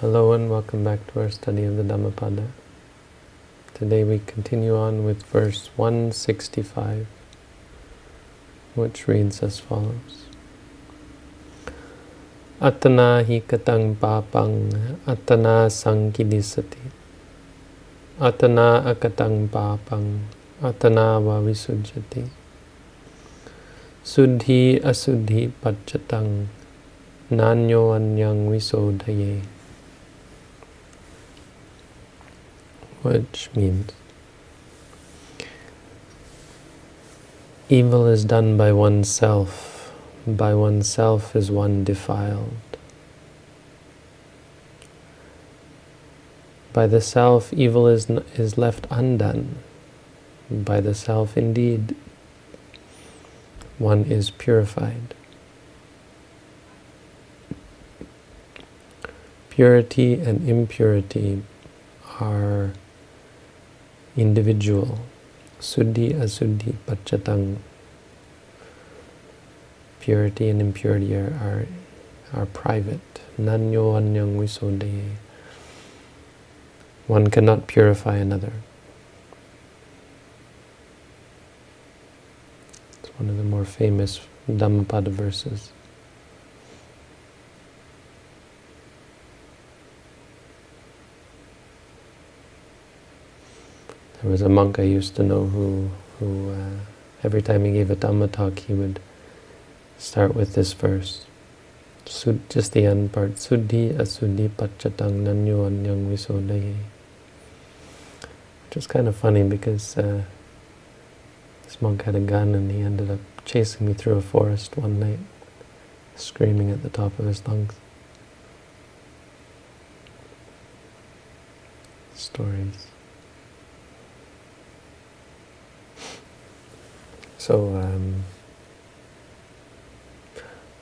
Hello and welcome back to our study of the Dhammapada. Today we continue on with verse 165, which reads as follows. Atana hi katang papang atana sankidisati atana akatang papang atana vavisujjati suddhi asuddhi pachatang nanyo anyang visodhaye which means evil is done by oneself. By oneself is one defiled. By the self, evil is, is left undone. By the self, indeed, one is purified. Purity and impurity are individual. Suddhi, asuddhi, pachatang. Purity and impurity are, are, are private. Nanyo anyang visodhaye. One cannot purify another. It's one of the more famous Dhammapada verses. There was a monk I used to know who, who uh, every time he gave a Dhamma talk, he would start with this verse. Just the end part. Suddhi asuddhi pachatang nanyo anyang visodhaye. Which is kind of funny because uh, this monk had a gun and he ended up chasing me through a forest one night, screaming at the top of his lungs. Stories. So um,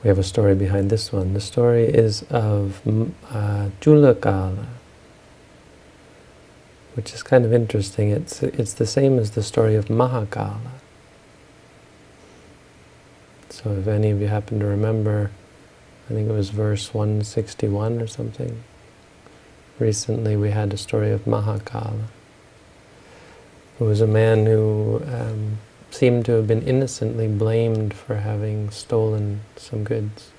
we have a story behind this one. The story is of uh, Julakala, which is kind of interesting. It's it's the same as the story of Mahakala. So if any of you happen to remember, I think it was verse 161 or something. Recently we had a story of Mahakala, who was a man who um, seemed to have been innocently blamed for having stolen some goods.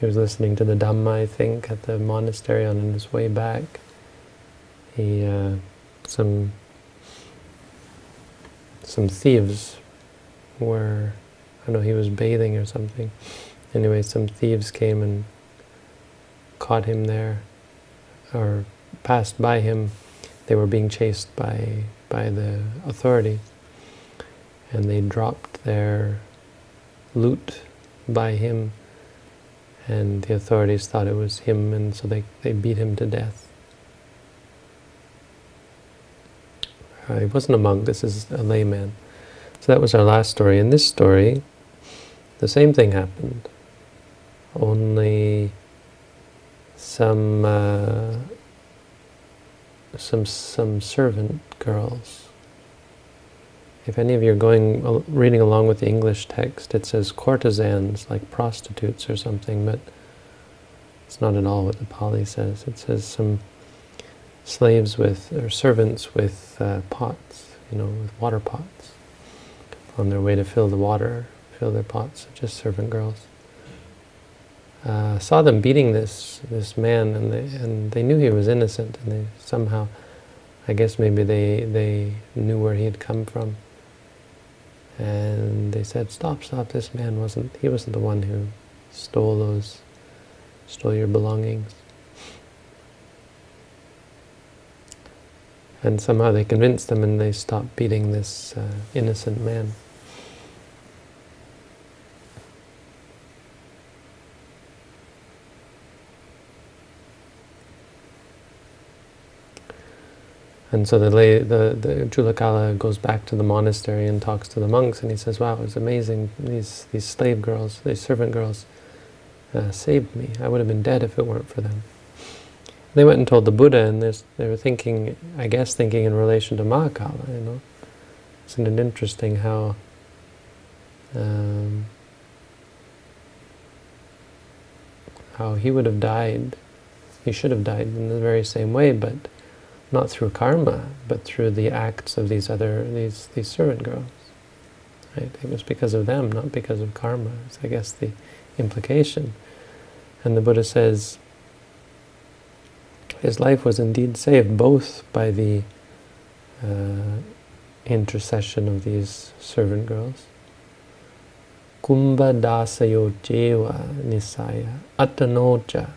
He was listening to the Dhamma, I think, at the monastery on his way back. He, uh, some, some thieves were, I don't know, he was bathing or something. Anyway, some thieves came and caught him there, or passed by him. They were being chased by, by the authorities and they dropped their loot by him and the authorities thought it was him and so they, they beat him to death. Uh, he wasn't a monk, this is a layman. So that was our last story. In this story, the same thing happened. Only some uh, some some servant girls if any of you are going reading along with the English text, it says courtesans, like prostitutes or something, but it's not at all what the Pali says. It says some slaves with, or servants with uh, pots, you know, with water pots, on their way to fill the water, fill their pots, just servant girls. Uh, saw them beating this this man, and they and they knew he was innocent, and they somehow, I guess maybe they they knew where he had come from. And they said, stop, stop, this man wasn't, he wasn't the one who stole those, stole your belongings. And somehow they convinced them and they stopped beating this uh, innocent man. And so the, lay, the, the Julakala goes back to the monastery and talks to the monks, and he says, wow, it's amazing, these, these slave girls, these servant girls uh, saved me. I would have been dead if it weren't for them. They went and told the Buddha, and they were thinking, I guess thinking in relation to Mahakala, you know. Isn't it interesting how um, how he would have died he should have died in the very same way, but not through karma, but through the acts of these other these these servant girls. Right? It was because of them, not because of karma. I guess the implication. And the Buddha says his life was indeed saved both by the uh, intercession of these servant girls. Kumbha dasayo jeva nisaya atanoja.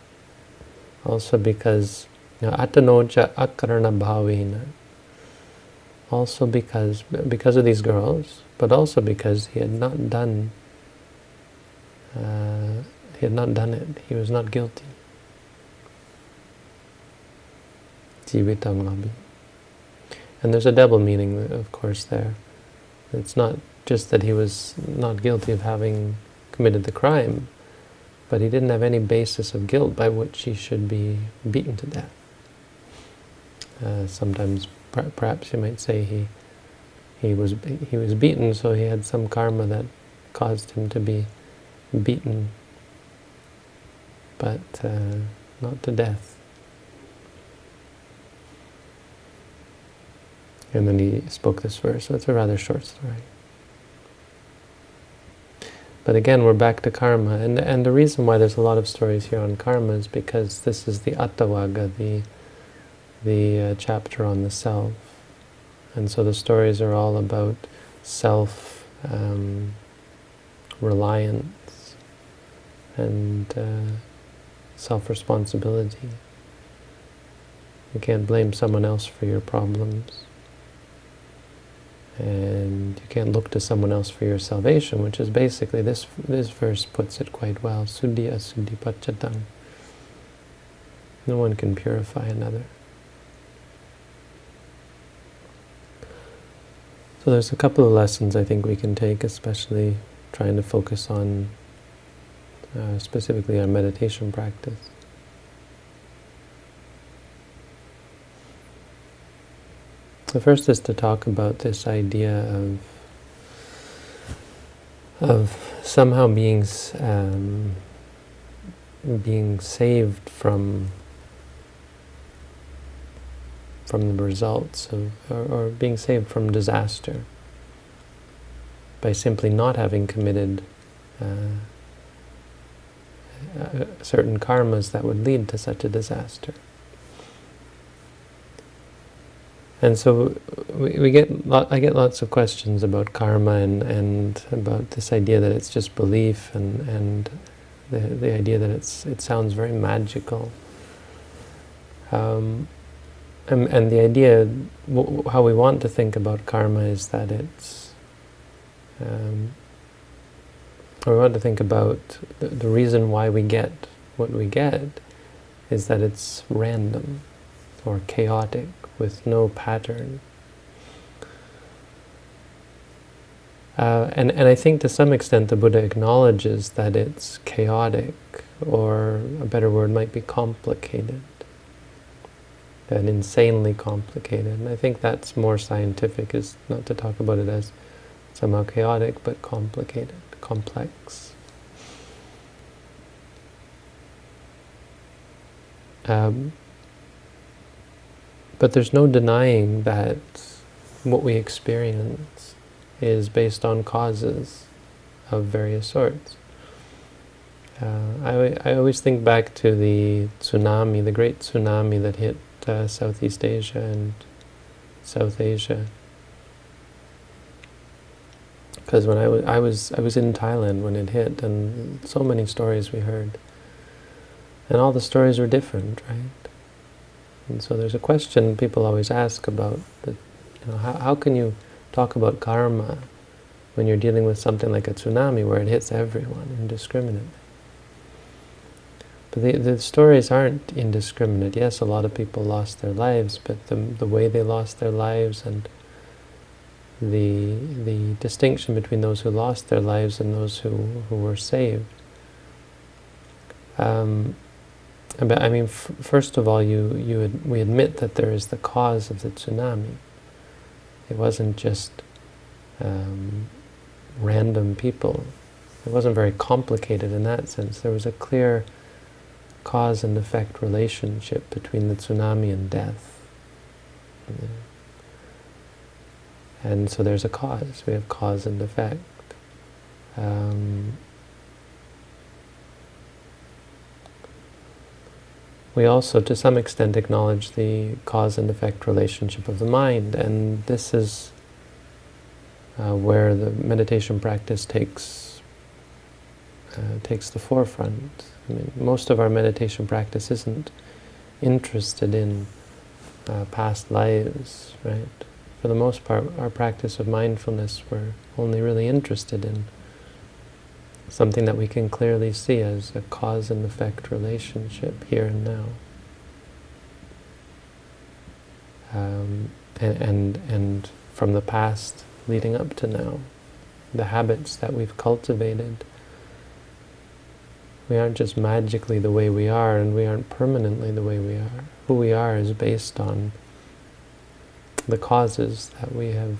Also because know, atanoja akarana bhavina. Also because because of these girls, but also because he had not done uh, he had not done it. He was not guilty. And there's a double meaning, of course, there. It's not just that he was not guilty of having committed the crime, but he didn't have any basis of guilt by which he should be beaten to death. Uh, sometimes, per perhaps you might say he he was he was beaten, so he had some karma that caused him to be beaten, but uh, not to death. And then he spoke this verse, so it's a rather short story. But again, we're back to karma. And, and the reason why there's a lot of stories here on karma is because this is the Attavagga, the, the uh, chapter on the self. And so the stories are all about self-reliance um, and uh, self-responsibility. You can't blame someone else for your problems and you can't look to someone else for your salvation, which is basically, this this verse puts it quite well, Suddhi asuddhi pachatang. No one can purify another. So there's a couple of lessons I think we can take, especially trying to focus on uh, specifically our meditation practice. The first is to talk about this idea of of somehow being um, being saved from from the results of, or, or, being saved from disaster by simply not having committed uh, uh certain karmas that would lead to such a disaster. And so we, we get I get lots of questions about karma and, and about this idea that it's just belief and, and the, the idea that it's it sounds very magical. Um, and, and the idea, how we want to think about karma is that it's, um, we want to think about the, the reason why we get what we get is that it's random or chaotic with no pattern. Uh, and, and I think to some extent the Buddha acknowledges that it's chaotic, or a better word might be complicated, and insanely complicated. And I think that's more scientific, is not to talk about it as somehow chaotic, but complicated, complex. Um, but there's no denying that what we experience is based on causes of various sorts. Uh, I, I always think back to the tsunami, the great tsunami that hit uh, Southeast Asia and South Asia. Because when I was, I was, I was in Thailand when it hit, and so many stories we heard, and all the stories were different, right? And so there's a question people always ask about, the, you know, how, how can you talk about karma when you're dealing with something like a tsunami where it hits everyone indiscriminately? But the, the stories aren't indiscriminate. Yes, a lot of people lost their lives, but the, the way they lost their lives and the, the distinction between those who lost their lives and those who, who were saved um, I mean, first of all, you, you ad we admit that there is the cause of the tsunami. It wasn't just um, random people. It wasn't very complicated in that sense. There was a clear cause and effect relationship between the tsunami and death. And so there's a cause. We have cause and effect. Um, we also, to some extent, acknowledge the cause and effect relationship of the mind, and this is uh, where the meditation practice takes uh, takes the forefront. I mean, most of our meditation practice isn't interested in uh, past lives, right? For the most part, our practice of mindfulness, we're only really interested in something that we can clearly see as a cause and effect relationship here and now. Um, and, and, and from the past leading up to now, the habits that we've cultivated, we aren't just magically the way we are, and we aren't permanently the way we are. Who we are is based on the causes that we have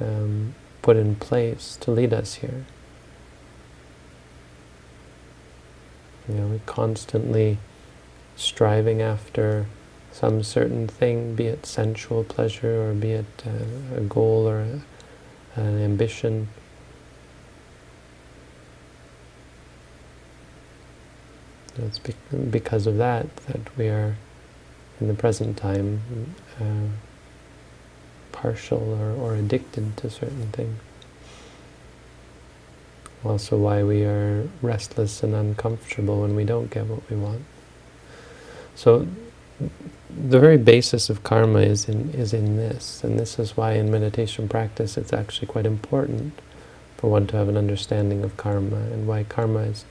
um, put in place to lead us here. You know, we constantly striving after some certain thing, be it sensual pleasure or be it uh, a goal or a, an ambition. It's because of that that we are, in the present time, uh, partial or, or addicted to certain things also why we are restless and uncomfortable when we don't get what we want. So the very basis of karma is in, is in this, and this is why in meditation practice it's actually quite important for one to have an understanding of karma, and why karma is,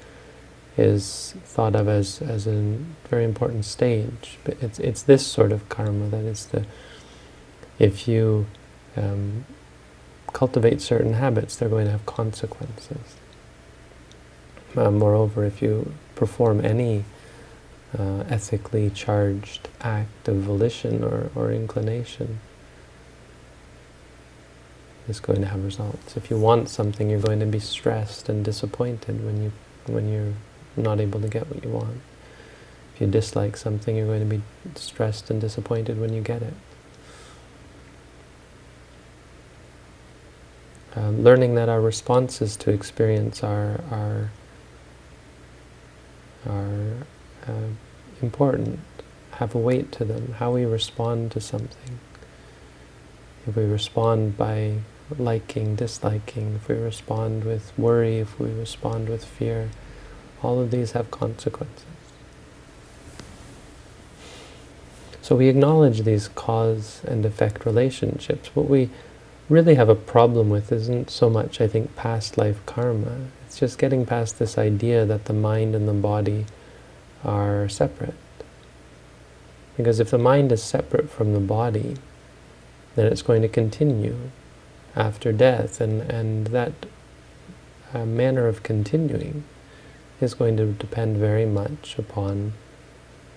is thought of as, as a very important stage. But it's, it's this sort of karma that is the, if you um, cultivate certain habits, they're going to have consequences. Uh, moreover, if you perform any uh, ethically charged act of volition or, or inclination, it's going to have results. If you want something, you're going to be stressed and disappointed when you when you're not able to get what you want. If you dislike something, you're going to be stressed and disappointed when you get it. Uh, learning that our responses to experience are, are are uh, important, have a weight to them, how we respond to something. If we respond by liking, disliking, if we respond with worry, if we respond with fear, all of these have consequences. So we acknowledge these cause and effect relationships. What we really have a problem with isn't so much, I think, past life karma. It's just getting past this idea that the mind and the body are separate. Because if the mind is separate from the body, then it's going to continue after death, and, and that uh, manner of continuing is going to depend very much upon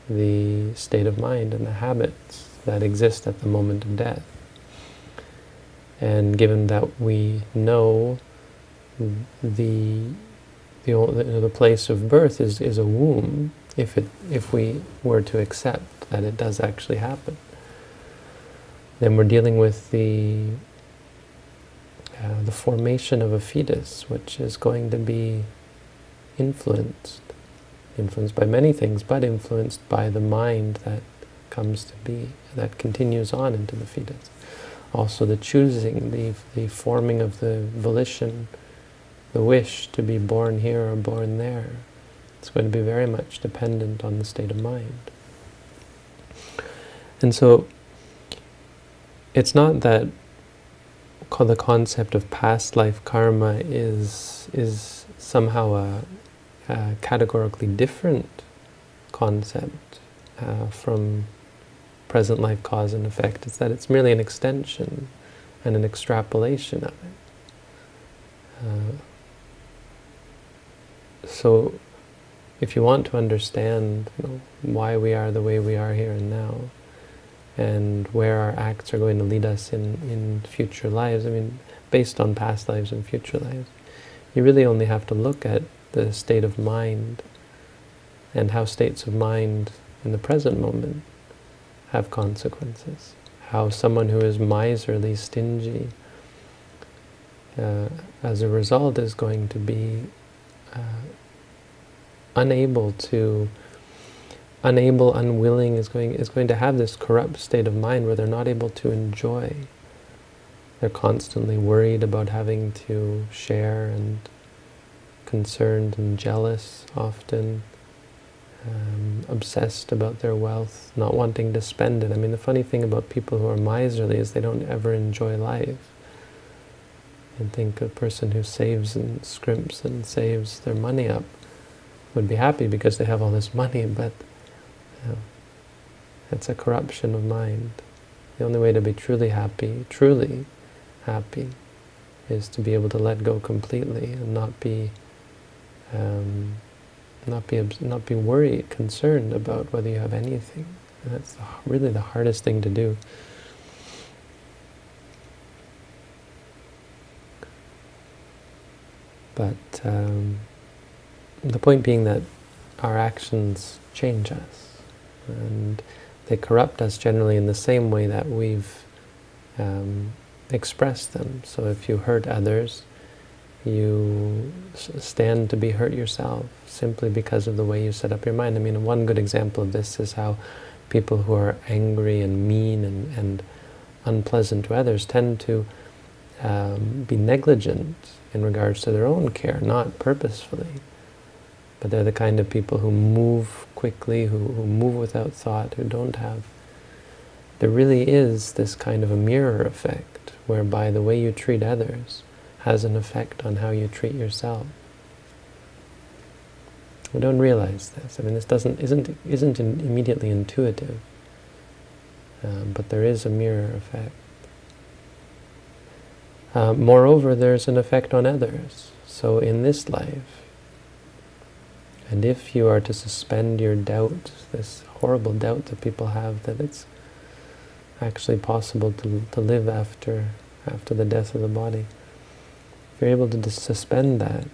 the state of mind and the habits that exist at the moment of death. And given that we know the the, the place of birth is, is a womb, if, it, if we were to accept that it does actually happen, then we're dealing with the, uh, the formation of a fetus, which is going to be influenced, influenced by many things, but influenced by the mind that comes to be, that continues on into the fetus also the choosing, the, the forming of the volition, the wish to be born here or born there. It's going to be very much dependent on the state of mind. And so it's not that call the concept of past life karma is, is somehow a, a categorically different concept uh, from present life cause and effect. It's that it's merely an extension and an extrapolation of it. Uh, so if you want to understand you know, why we are the way we are here and now, and where our acts are going to lead us in, in future lives, I mean, based on past lives and future lives, you really only have to look at the state of mind and how states of mind in the present moment have consequences. How someone who is miserly, stingy, uh, as a result is going to be uh, unable to, unable, unwilling, is going, is going to have this corrupt state of mind where they're not able to enjoy. They're constantly worried about having to share and concerned and jealous often, um, obsessed about their wealth, not wanting to spend it. I mean, the funny thing about people who are miserly is they don't ever enjoy life. And think a person who saves and scrimps and saves their money up would be happy because they have all this money, but you know, it's a corruption of mind. The only way to be truly happy, truly happy, is to be able to let go completely and not be, um, not be, not be worried, concerned about whether you have anything. And that's really the hardest thing to do. But um, the point being that our actions change us, and they corrupt us generally in the same way that we've um, expressed them. So if you hurt others, you stand to be hurt yourself, simply because of the way you set up your mind. I mean, one good example of this is how people who are angry and mean and, and unpleasant to others tend to um, be negligent in regards to their own care, not purposefully. But they're the kind of people who move quickly, who, who move without thought, who don't have... There really is this kind of a mirror effect, whereby the way you treat others has an effect on how you treat yourself. We don't realize this. I mean, this doesn't isn't isn't immediately intuitive, um, but there is a mirror effect. Uh, moreover, there's an effect on others. So in this life, and if you are to suspend your doubt, this horrible doubt that people have that it's actually possible to, to live after, after the death of the body, if you're able to suspend that,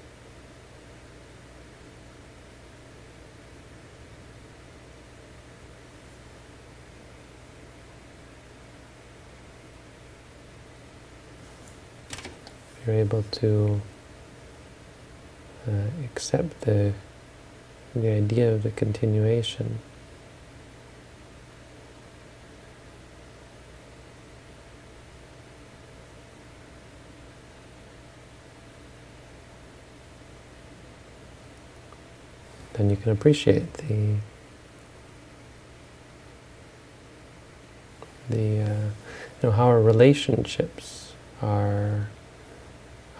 you're able to uh, accept the the idea of the continuation. Can appreciate the the uh, you know how our relationships are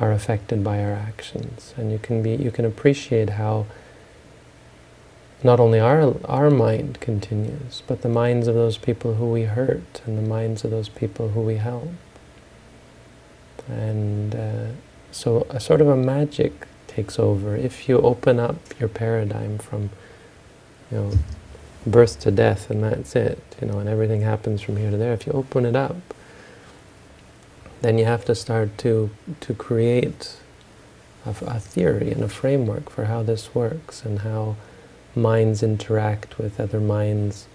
are affected by our actions, and you can be you can appreciate how not only our our mind continues, but the minds of those people who we hurt, and the minds of those people who we help. And uh, so a sort of a magic takes over if you open up your paradigm from, you know, birth to death, and that's it, you know, and everything happens from here to there. If you open it up, then you have to start to to create a, a theory and a framework for how this works and how minds interact with other minds,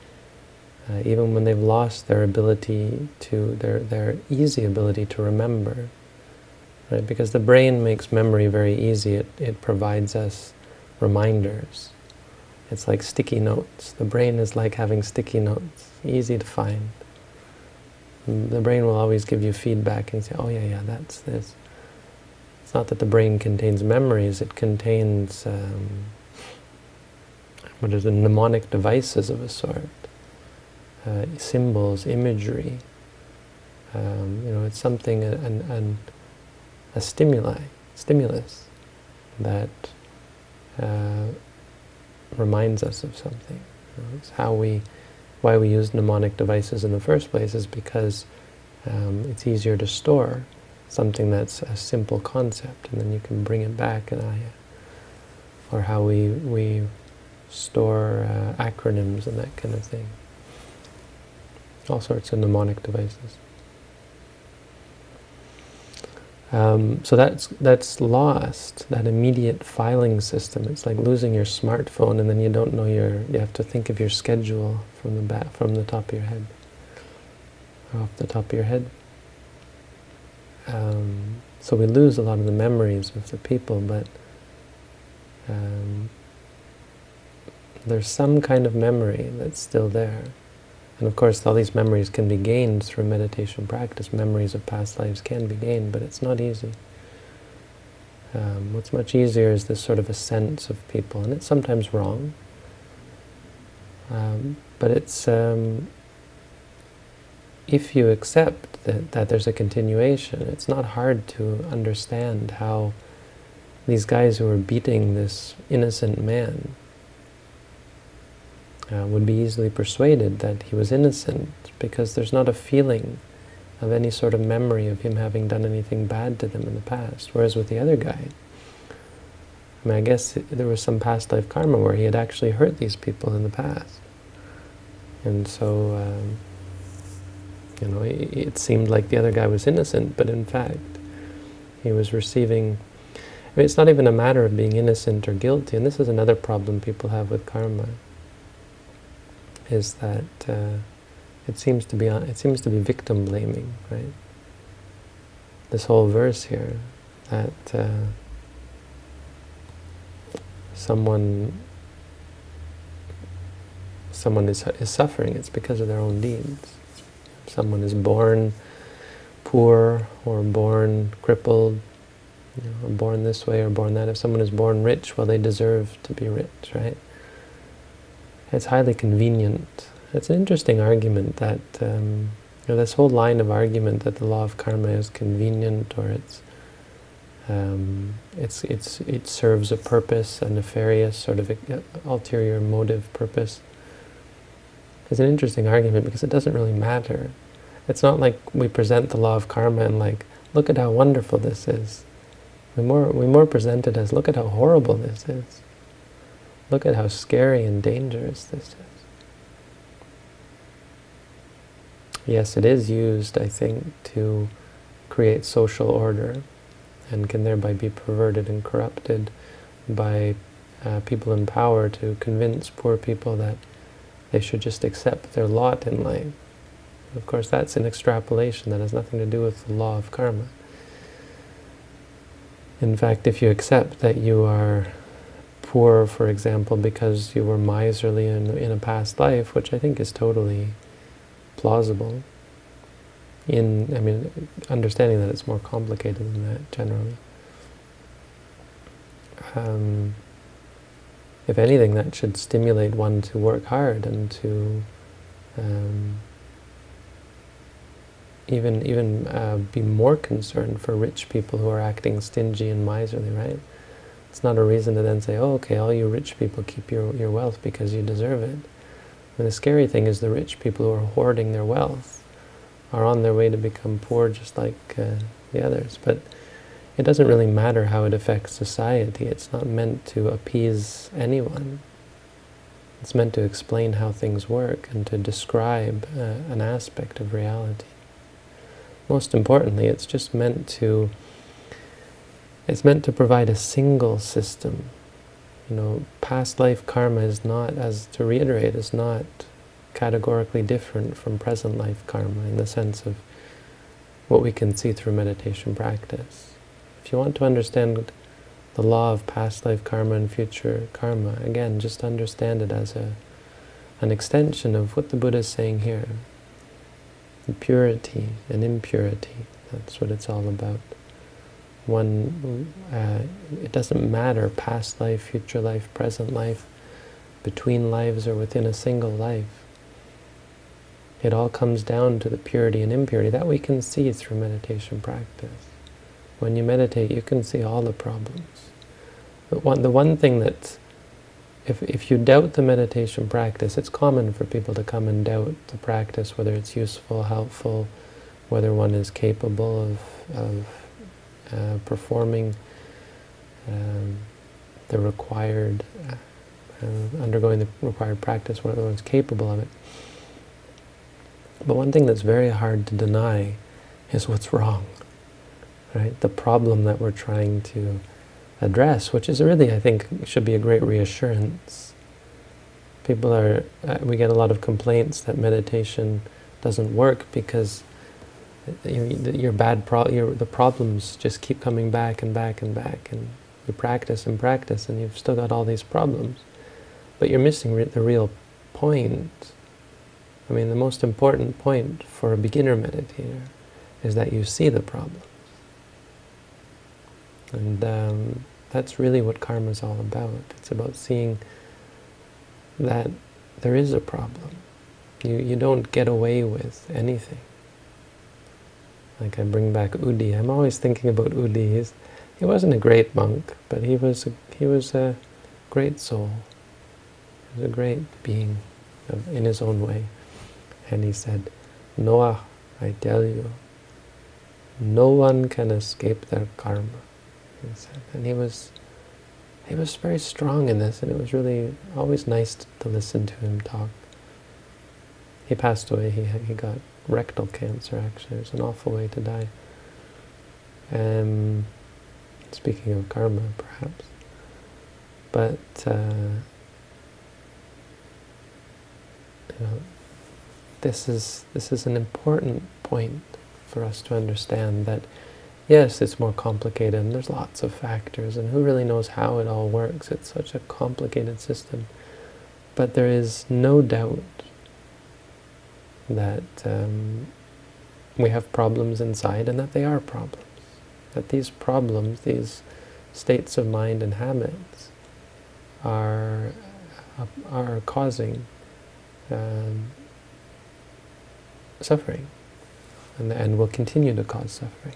uh, even when they've lost their ability to, their, their easy ability to remember. Right? Because the brain makes memory very easy. It, it provides us reminders. It's like sticky notes. The brain is like having sticky notes, easy to find. The brain will always give you feedback and say, oh yeah, yeah, that's this. It's not that the brain contains memories, it contains um, what are the mnemonic devices of a sort, uh, symbols, imagery. Um, you know, it's something, an, an, a stimuli, stimulus that uh, reminds us of something. You know, it's how we, why we use mnemonic devices in the first place is because um, it's easier to store something that's a simple concept, and then you can bring it back and, uh, or how we we store uh, acronyms and that kind of thing. All sorts of mnemonic devices. Um, so that's that's lost, that immediate filing system. It's like losing your smartphone and then you don't know your, you have to think of your schedule from the back, from the top of your head, off the top of your head. Um, so we lose a lot of the memories of the people, but um, there's some kind of memory that's still there. And of course, all these memories can be gained through meditation practice. Memories of past lives can be gained, but it's not easy. Um, what's much easier is this sort of a sense of people, and it's sometimes wrong. Um, but it's, um, if you accept that, that there's a continuation, it's not hard to understand how these guys who are beating this innocent man uh, would be easily persuaded that he was innocent because there's not a feeling of any sort of memory of him having done anything bad to them in the past. Whereas with the other guy, I mean, I guess there was some past life karma where he had actually hurt these people in the past. And so, um, you know, it, it seemed like the other guy was innocent, but in fact, he was receiving I mean, it's not even a matter of being innocent or guilty, and this is another problem people have with karma is that uh, it seems to be it seems to be victim blaming, right? This whole verse here that uh, someone someone is is suffering, it's because of their own deeds. someone is born poor or born crippled, you know, or born this way or born that. If someone is born rich, well, they deserve to be rich, right? It's highly convenient. It's an interesting argument that um, you know, this whole line of argument that the law of karma is convenient or it's um, it's it's it serves a purpose, a nefarious sort of ulterior motive purpose. Is an interesting argument because it doesn't really matter. It's not like we present the law of karma and like, look at how wonderful this is. We more we more present it as, look at how horrible this is. Look at how scary and dangerous this is. Yes, it is used, I think, to create social order and can thereby be perverted and corrupted by uh, people in power to convince poor people that they should just accept their lot in life. Of course, that's an extrapolation that has nothing to do with the law of karma. In fact, if you accept that you are poor, for example, because you were miserly in, in a past life, which I think is totally plausible. In, I mean, understanding that it's more complicated than that, generally. Um, if anything, that should stimulate one to work hard and to um, even even uh, be more concerned for rich people who are acting stingy and miserly, right? It's not a reason to then say, oh, okay, all you rich people keep your, your wealth because you deserve it. And the scary thing is the rich people who are hoarding their wealth are on their way to become poor just like uh, the others. But it doesn't really matter how it affects society. It's not meant to appease anyone. It's meant to explain how things work and to describe uh, an aspect of reality. Most importantly, it's just meant to it's meant to provide a single system. You know, past life karma is not, as to reiterate, is not categorically different from present life karma in the sense of what we can see through meditation practice. If you want to understand the law of past life karma and future karma, again, just understand it as a an extension of what the Buddha is saying here. Purity and impurity, that's what it's all about one, uh, it doesn't matter, past life, future life, present life, between lives or within a single life. It all comes down to the purity and impurity that we can see through meditation practice. When you meditate, you can see all the problems. But one, the one thing that, if, if you doubt the meditation practice, it's common for people to come and doubt the practice, whether it's useful, helpful, whether one is capable of, of performing um, the required, uh, undergoing the required practice, whether one's capable of it. But one thing that's very hard to deny is what's wrong. right? The problem that we're trying to address, which is really, I think, should be a great reassurance. People are, uh, we get a lot of complaints that meditation doesn't work because your, your bad pro your, the problems just keep coming back and back and back, and you practice and practice, and you've still got all these problems. But you're missing re the real point. I mean, the most important point for a beginner meditator is that you see the problems. And um, that's really what karma is all about. It's about seeing that there is a problem. You, you don't get away with anything. Like I bring back Udi. I'm always thinking about Udi. He's, he wasn't a great monk, but he was a, he was a great soul. He was a great being of, in his own way. And he said, Noah, I tell you, no one can escape their karma. He said. And he was he was very strong in this, and it was really always nice to listen to him talk. He passed away. He he got rectal cancer. Actually, was an awful way to die. Um, speaking of karma, perhaps, but uh, you know, this is this is an important point for us to understand that yes, it's more complicated and there's lots of factors and who really knows how it all works. It's such a complicated system. But there is no doubt that um, we have problems inside and that they are problems. That these problems, these states of mind and habits are, are causing um, suffering and, and will continue to cause suffering.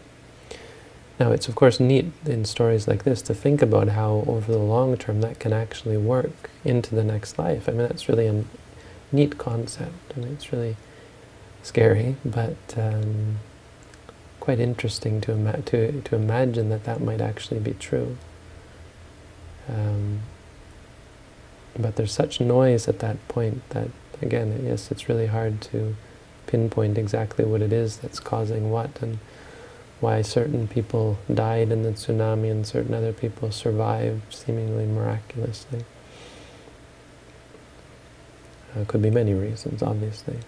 Now it's of course neat in stories like this to think about how over the long term that can actually work into the next life. I mean that's really a neat concept. I mean it's really scary, but um, quite interesting to, ima to, to imagine that that might actually be true. Um, but there's such noise at that point that, again, yes, it's really hard to pinpoint exactly what it is that's causing what and why certain people died in the tsunami and certain other people survived seemingly miraculously. Uh, could be many reasons, obviously.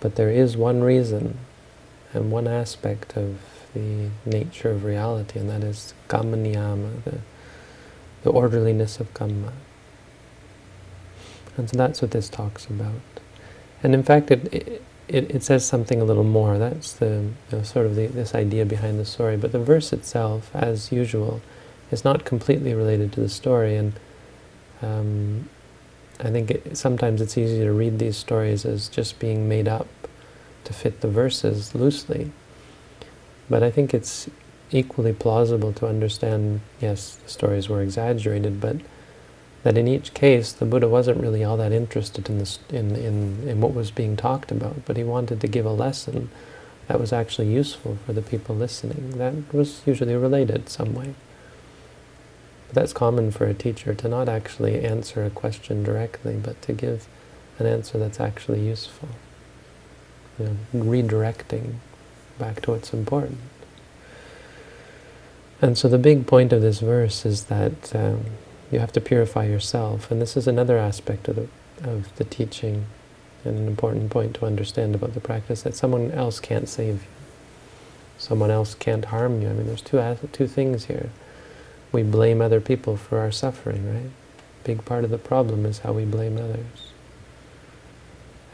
But there is one reason and one aspect of the nature of reality, and that is kamma niyama, the, the orderliness of kamma. And so that's what this talks about. And in fact, it, it, it says something a little more. That's the you know, sort of the, this idea behind the story. But the verse itself, as usual, is not completely related to the story. And um, I think it, sometimes it's easy to read these stories as just being made up to fit the verses loosely. But I think it's equally plausible to understand, yes, the stories were exaggerated, but that in each case the Buddha wasn't really all that interested in, this, in, in, in what was being talked about, but he wanted to give a lesson that was actually useful for the people listening. That was usually related some way. But that's common for a teacher, to not actually answer a question directly, but to give an answer that's actually useful. You know, redirecting back to what's important. And so the big point of this verse is that um, you have to purify yourself. And this is another aspect of the, of the teaching and an important point to understand about the practice, that someone else can't save you. Someone else can't harm you. I mean, there's two, two things here. We blame other people for our suffering, right? Big part of the problem is how we blame others.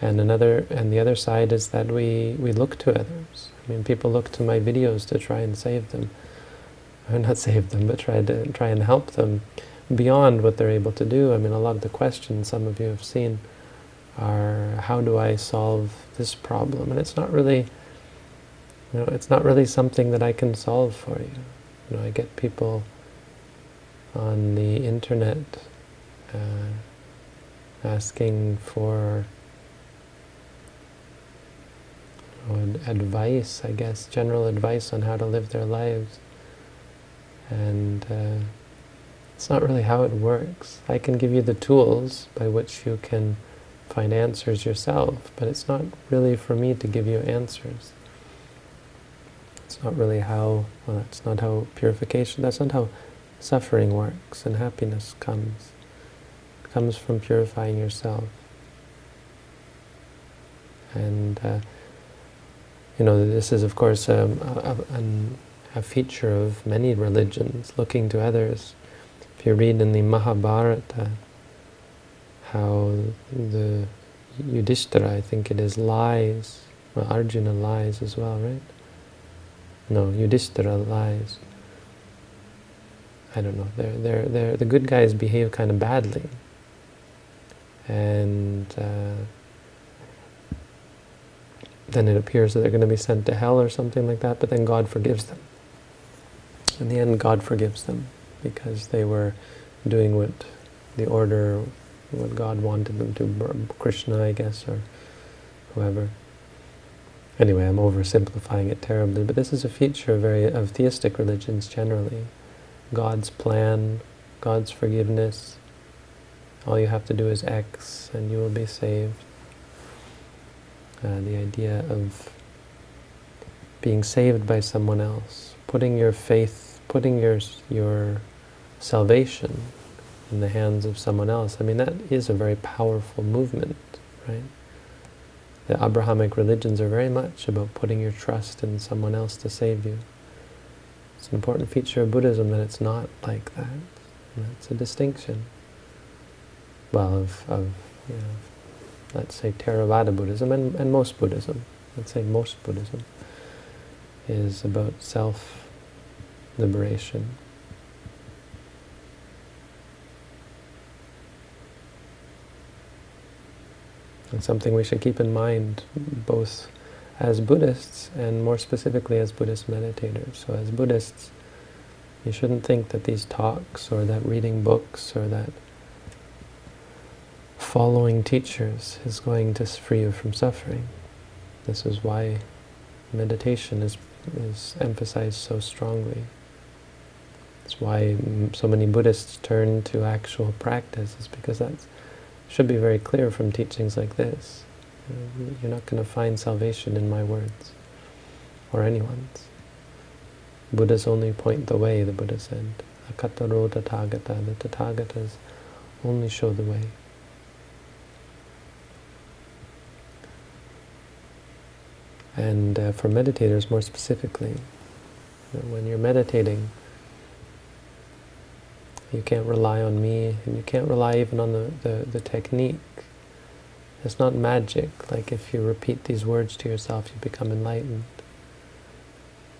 And another, and the other side is that we, we look to others. I mean, people look to my videos to try and save them. Or not save them, but try to try and help them beyond what they're able to do. I mean, a lot of the questions some of you have seen are, how do I solve this problem? And it's not really, you know, it's not really something that I can solve for you. You know, I get people on the internet uh, asking for advice, I guess, general advice on how to live their lives. And uh, it's not really how it works. I can give you the tools by which you can find answers yourself, but it's not really for me to give you answers. It's not really how, well, that's not how purification, that's not how suffering works and happiness comes. It comes from purifying yourself. And, uh, you know, this is, of course, um, a, a, a, feature of many religions, looking to others. If you read in the Mahabharata, how the Yudhishthira, I think it is, lies. Well, Arjuna lies as well, right? No, Yudhishthira lies. I don't know. They're, they're, they're, the good guys behave kind of badly. And uh, then it appears that they're going to be sent to hell or something like that, but then God forgives them. In the end, God forgives them because they were doing what the order, what God wanted them to, Krishna, I guess, or whoever. Anyway, I'm oversimplifying it terribly, but this is a feature very of theistic religions generally. God's plan, God's forgiveness. All you have to do is X and you will be saved. Uh, the idea of being saved by someone else, putting your faith, putting your, your salvation in the hands of someone else. I mean, that is a very powerful movement, right? The Abrahamic religions are very much about putting your trust in someone else to save you. It's an important feature of Buddhism that it's not like that. It's a distinction. Well, of, of you know, let's say Theravada Buddhism and, and most Buddhism, let's say most Buddhism, is about self-liberation. And something we should keep in mind both as Buddhists and more specifically as Buddhist meditators. So as Buddhists, you shouldn't think that these talks or that reading books or that following teachers is going to free you from suffering. This is why meditation is, is emphasized so strongly. It's why so many Buddhists turn to actual practice, is because that should be very clear from teachings like this. You're not going to find salvation in my words, or anyone's. Buddhas only point the way, the Buddha said. Akkhataro Tathagata, the Tathagatas only show the way. And uh, for meditators more specifically, when you're meditating, you can't rely on me, and you can't rely even on the, the, the technique. It's not magic, like if you repeat these words to yourself, you become enlightened.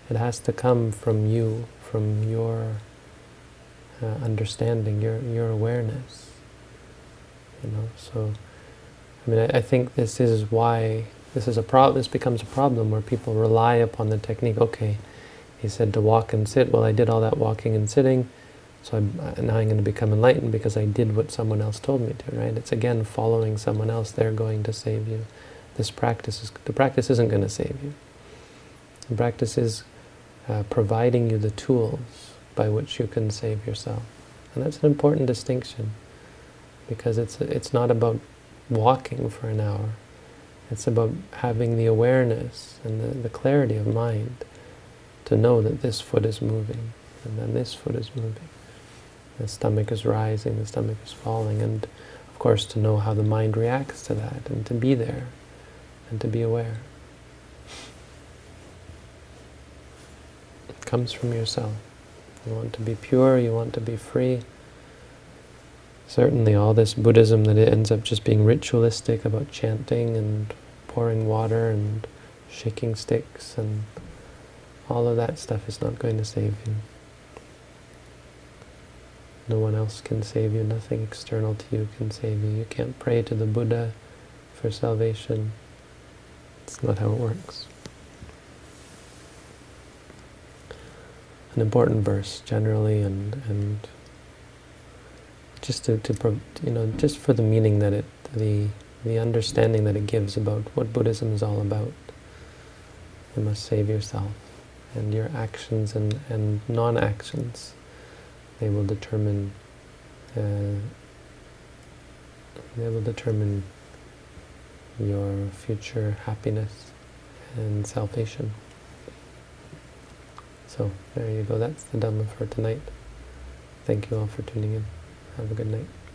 It has to come from you, from your uh, understanding, your your awareness. You know, so I mean, I, I think this is why this is a problem. This becomes a problem where people rely upon the technique. Okay, he said to walk and sit. Well, I did all that walking and sitting, so I'm, uh, now I'm going to become enlightened because I did what someone else told me to. Right? It's again following someone else. They're going to save you. This practice is the practice isn't going to save you. The practice is uh, providing you the tools by which you can save yourself, and that's an important distinction because it's it's not about walking for an hour it's about having the awareness and the, the clarity of mind to know that this foot is moving, and then this foot is moving. The stomach is rising, the stomach is falling, and of course to know how the mind reacts to that, and to be there, and to be aware. It comes from yourself. You want to be pure, you want to be free, certainly all this Buddhism that it ends up just being ritualistic about chanting and pouring water and shaking sticks and all of that stuff is not going to save you. No one else can save you, nothing external to you can save you. You can't pray to the Buddha for salvation. It's not how it works. An important verse generally and, and just to, to you know just for the meaning that it the the understanding that it gives about what Buddhism is all about. You must save yourself, and your actions and, and non-actions, they will determine uh, they will determine your future happiness and salvation. So there you go. That's the Dhamma for tonight. Thank you all for tuning in. Have a good night.